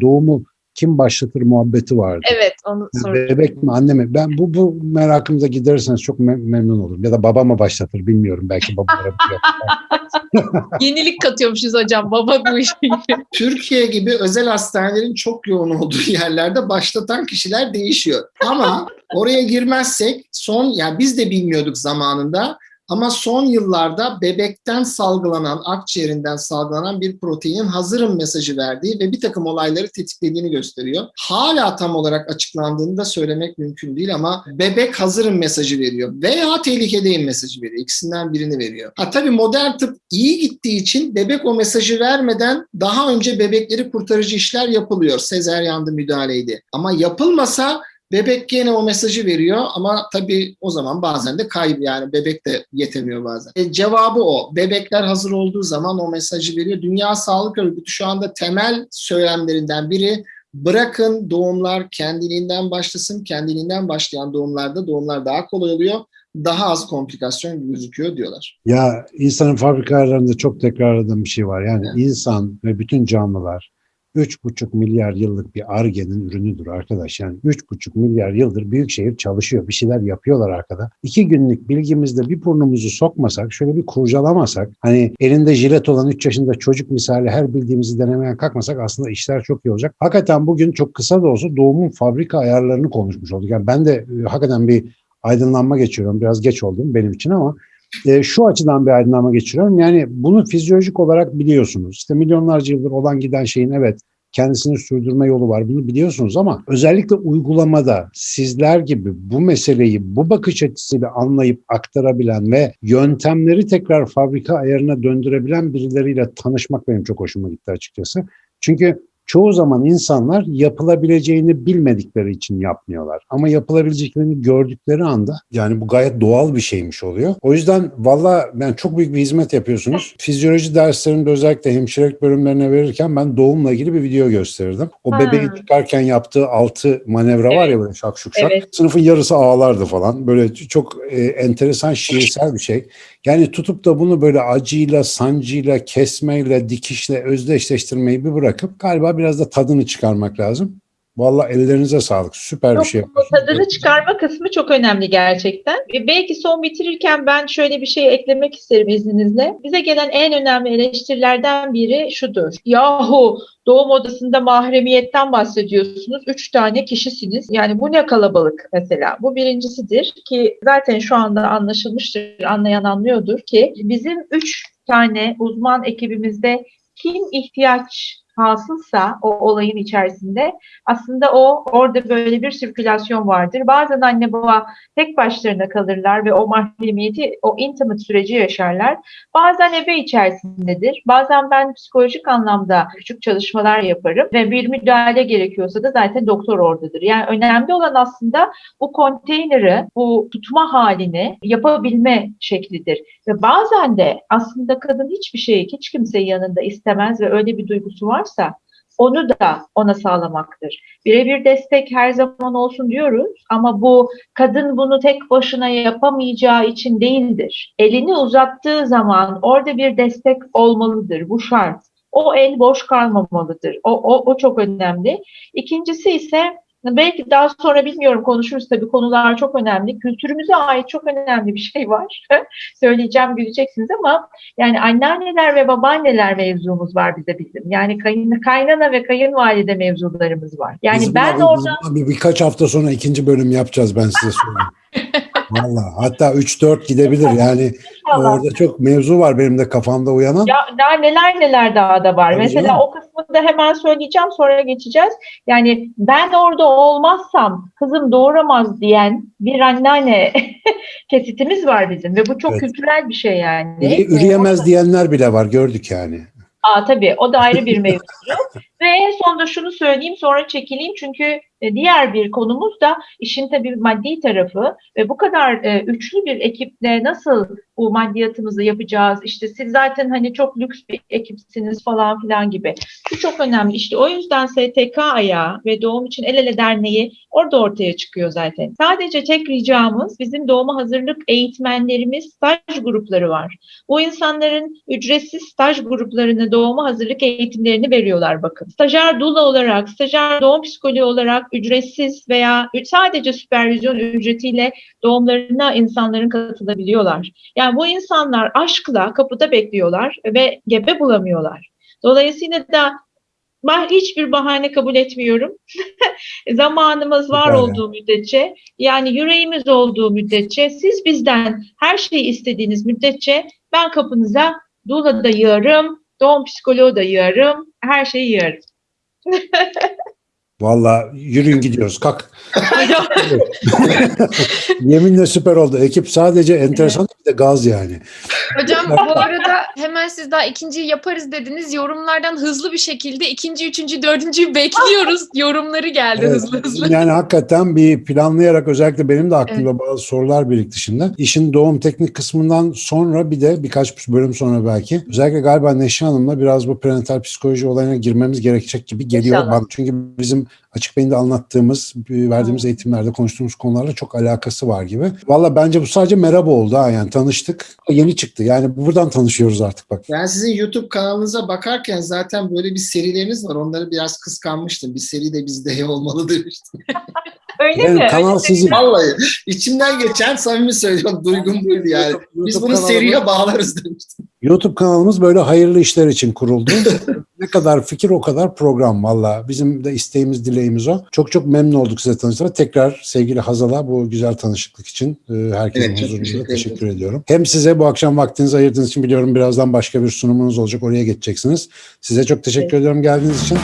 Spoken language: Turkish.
Doğumu kim başlatır muhabbeti vardı. Evet onu Yani sor. bebek mi anne mi? Ben bu bu merakımıza giderirseniz çok mem- memnun olurum. Ya da baba mı başlatır bilmiyorum. Belki babalara. Yenilik katıyormuşuz hocam baba bu işe. Türkiye gibi özel hastanelerin çok yoğun olduğu yerlerde başlatan kişiler değişiyor. Ama oraya girmezsek son yani biz de bilmiyorduk zamanında ama son yıllarda bebekten salgılanan, akciğerinden salgılanan bir proteinin hazırım mesajı verdiği ve bir takım olayları tetiklediğini gösteriyor. Hala tam olarak açıklandığını da söylemek mümkün değil ama bebek hazırım mesajı veriyor veya tehlikedeyim mesajı veriyor. İkisinden birini veriyor. Ha tabii modern tıp iyi gittiği için bebek o mesajı vermeden daha önce bebekleri kurtarıcı işler yapılıyor. Sezeryandı müdahaleydi. Ama yapılmasa Bebek gene o mesajı veriyor ama tabii o zaman bazen de kayıp yani bebek de yetemiyor bazen. E, cevabı o. Bebekler hazır olduğu zaman o mesajı veriyor. Dünya Sağlık Örgütü şu anda temel söylemlerinden biri bırakın doğumlar kendiliğinden başlasın. Kendiliğinden başlayan doğumlarda doğumlar daha kolay oluyor. Daha az komplikasyon gözüküyor diyorlar. ya insanın fabrika ayarlarında çok tekrarladığım bir şey var. Yani insan ve bütün canlılar 3,5 milyar yıllık bir argenin ürünüdür arkadaş. Yani 3,5 milyar yıldır büyükşehir çalışıyor. Bir şeyler yapıyorlar arkada. İki günlük bilgimizde bir burnumuzu sokmasak, şöyle bir kurcalamasak, hani elinde jilet olan 3 yaşında çocuk misali her bildiğimizi denemeye kalkmasak aslında işler çok iyi olacak. Hakikaten bugün çok kısa da olsa doğumun fabrika ayarlarını konuşmuş olduk. Yani ben de e, hakikaten bir aydınlanma geçiriyorum. Biraz geç oldum benim için ama e, şu açıdan bir aydınlanma geçiriyorum. Yani bunu fizyolojik olarak biliyorsunuz. İşte milyonlarca yıldır olan giden şeyin evet kendisini sürdürme yolu var. Bunu biliyorsunuz ama özellikle uygulamada sizler gibi bu meseleyi bu bakış açısıyla anlayıp aktarabilen ve yöntemleri tekrar fabrika ayarına döndürebilen birileriyle tanışmak benim çok hoşuma gitti açıkçası. Çünkü çoğu zaman insanlar yapılabileceğini bilmedikleri için yapmıyorlar. Ama yapılabileceklerini gördükleri anda yani bu gayet doğal bir şeymiş oluyor. O yüzden valla ben çok büyük bir hizmet yapıyorsunuz. Fizyoloji derslerinde özellikle hemşirelik bölümlerine verirken ben doğumla ilgili bir video gösterirdim. O Ha. bebeği çıkarken yaptığı altı manevra var ya böyle şak şuk şak. Evet. Sınıfın yarısı ağlardı falan. Böyle çok e, enteresan şiirsel bir şey. Yani tutup da bunu böyle acıyla, sancıyla, kesmeyle, dikişle özdeşleştirmeyi bir bırakıp galiba biraz da tadını çıkarmak lazım. Vallahi ellerinize sağlık. Süper bir Yok, şey bu yapıyorsunuz. tadını çıkarma kısmı çok önemli gerçekten. E, Belki son bitirirken ben şöyle bir şey eklemek isterim izninizle. Bize gelen en önemli eleştirilerden biri şudur. Yahu doğum odasında mahremiyetten bahsediyorsunuz. Üç tane kişisiniz. Yani bu ne kalabalık mesela. Bu birincisidir ki zaten şu anda anlaşılmıştır. Anlayan anlıyordur ki bizim üç tane uzman ekibimizde kim ihtiyaç hasılsa o olayın içerisinde aslında o orada böyle bir sirkülasyon vardır. Bazen anne baba tek başlarına kalırlar ve o mahremiyeti, o intimate süreci yaşarlar. Bazen ebe içerisindedir. Bazen ben psikolojik anlamda küçük çalışmalar yaparım ve bir müdahale gerekiyorsa da zaten doktor oradadır. Yani önemli olan aslında bu konteyneri, bu tutma halini yapabilme şeklidir. Ve bazen de aslında kadın hiçbir şeyi hiç kimseyi yanında istemez ve öyle bir duygusu varsa onu da ona sağlamaktır. Birebir destek her zaman olsun diyoruz ama bu kadın bunu tek başına yapamayacağı için değildir. Elini uzattığı zaman orada bir destek olmalıdır. Bu şart. O el boş kalmamalıdır. O, o, o çok önemli. İkincisi ise belki daha sonra bilmiyorum konuşuruz tabii konular çok önemli. Kültürümüze ait çok önemli bir şey var. Söyleyeceğim güleceksiniz ama yani anneanneler ve babaanneler mevzumuz var bize bizim. Yani kayın, kaynana ve kayınvalide mevzularımız var. Yani Biz ben buna- orada biz buna bir, birkaç hafta sonra ikinci bölüm yapacağız ben size söyleyeyim. Valla hatta 3-4 gidebilir yani İnşallah. orada çok mevzu var benim de kafamda uyanan. Ya daha neler neler daha da var. Tabii Mesela canım. o kısmını da hemen söyleyeceğim sonra geçeceğiz. Yani ben orada olmazsam kızım doğuramaz diyen bir anneanne kesitimiz var bizim ve bu çok Evet. kültürel bir şey yani. Üre- Üreyemez diyenler bile var gördük yani. Aa, tabii o da ayrı bir mevzu. Ve en sonunda şunu söyleyeyim sonra çekileyim çünkü e, diğer bir konumuz da işin tabii maddi tarafı ve bu kadar e, üçlü bir ekiple nasıl bu maddiyatımızı yapacağız? İşte siz zaten hani çok lüks bir ekipsiniz falan filan gibi. Bu çok önemli. İşte o yüzden STK ayağı ve Doğum için El Ele Derneği orada ortaya çıkıyor zaten. Sadece tek ricamız bizim doğuma hazırlık eğitmenlerimiz staj grupları var. Bu insanların ücretsiz staj gruplarını doğuma hazırlık eğitimlerini veriyorlar bakın. Stajyer dula olarak, stajyer doğum psikoloğu olarak ücretsiz veya sadece süpervizyon ücretiyle doğumlarına insanların katılabiliyorlar. Yani bu insanlar aşkla kapıda bekliyorlar ve gebe bulamıyorlar. Dolayısıyla da ben hiçbir bahane kabul etmiyorum. Zamanımız var Süper. olduğu müddetçe, yani yüreğimiz olduğu müddetçe, siz bizden her şeyi istediğiniz müddetçe ben kapınıza doula da yığarım, doğum psikoloğu da yığarım, her şeyi yığarım. Valla yürüyün gidiyoruz. Kalk. Yeminle süper oldu. Ekip sadece enteresan bir de gaz yani. Hocam bu arada hemen siz daha ikinciyi yaparız dediniz. Yorumlardan hızlı bir şekilde ikinci, üçüncü, dördüncüyü bekliyoruz. Yorumları geldi Evet, hızlı hızlı. Yani hakikaten bir planlayarak özellikle benim de aklımda bazı sorular birikti şimdi. İşin doğum teknik kısmından sonra bir de birkaç bölüm sonra belki özellikle galiba Neşe Hanım'la biraz bu prenatal psikoloji olayına girmemiz gerekecek gibi geliyor İnşallah. bana. Çünkü bizim açık beyinde anlattığımız, verdiğimiz eğitimlerde konuştuğumuz konularla çok alakası var gibi. Valla bence bu sadece merhaba oldu ha yani tanıştık. Yeni çıktı yani buradan tanışıyoruz artık bak. Ben sizin YouTube kanalınıza bakarken zaten böyle bir serileriniz var. Onları biraz kıskanmıştım. Bir seri de bizde olmalı demiştim. öyle Benim mi? kanal Öyle sizin. Vallahi içimden geçen samimi söylüyorum. Duygum buydu yani. Biz YouTube bunu kanalımız- seriye bağlarız demiştim. YouTube kanalımız böyle hayırlı işler için kuruldu. ne kadar fikir o kadar program valla. Bizim de isteğimiz dileğimiz o. Çok çok memnun olduk size tanıştığımda. Tekrar sevgili Hazal'a bu güzel tanışıklık için e, herkesin Evet, huzurunda teşekkür teşekkür, ediyorum. Hem size bu akşam vaktinizi ayırdığınız için biliyorum birazdan başka bir sunumunuz olacak. Oraya geçeceksiniz. Size çok teşekkür ediyorum geldiğiniz için.